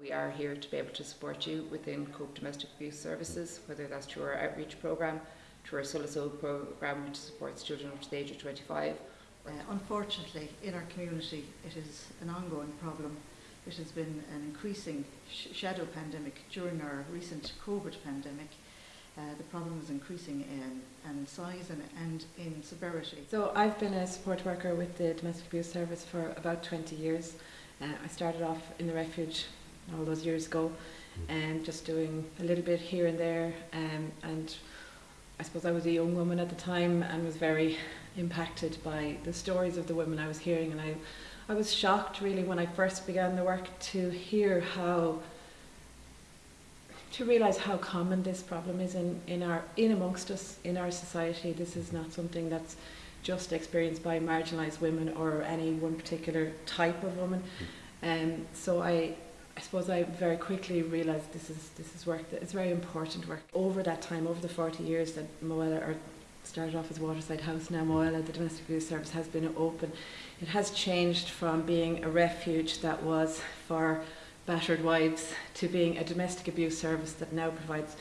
We are here to be able to support you within Cope Domestic Abuse Services, whether that's through our outreach programme, through our Soul programme, which supports children up to the age of 25. Uh, unfortunately, in our community, it is an ongoing problem. It has been an increasing sh shadow pandemic during our recent COVID pandemic. Uh, the problem is increasing in, in size and, and in severity. So I've been a support worker with the Domestic Abuse Service for about 20 years. Uh, I started off in the refuge all those years ago and just doing a little bit here and there um, and I suppose I was a young woman at the time and was very impacted by the stories of the women I was hearing and I, I was shocked really when I first began the work to hear how to realise how common this problem is in, in our in amongst us in our society. This is not something that's just experienced by marginalised women or any one particular type of woman. Um, so I I suppose I very quickly realised this is this is work that it's very important work. Over that time, over the 40 years that Moella or started off as Waterside House, now Moella, the domestic abuse service has been open. It has changed from being a refuge that was for battered wives to being a domestic abuse service that now provides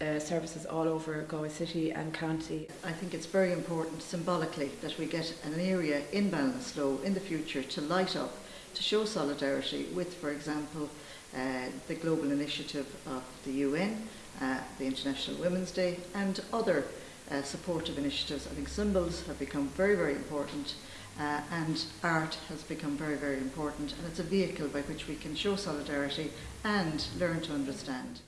uh, services all over Galway City and County. I think it's very important symbolically that we get an area in Ballinasloe in the future to light up to show solidarity with, for example, uh, the global initiative of the UN, uh, the International Women's Day, and other uh, supportive initiatives. I think symbols have become very, very important, uh, and art has become very, very important, and it's a vehicle by which we can show solidarity and learn to understand.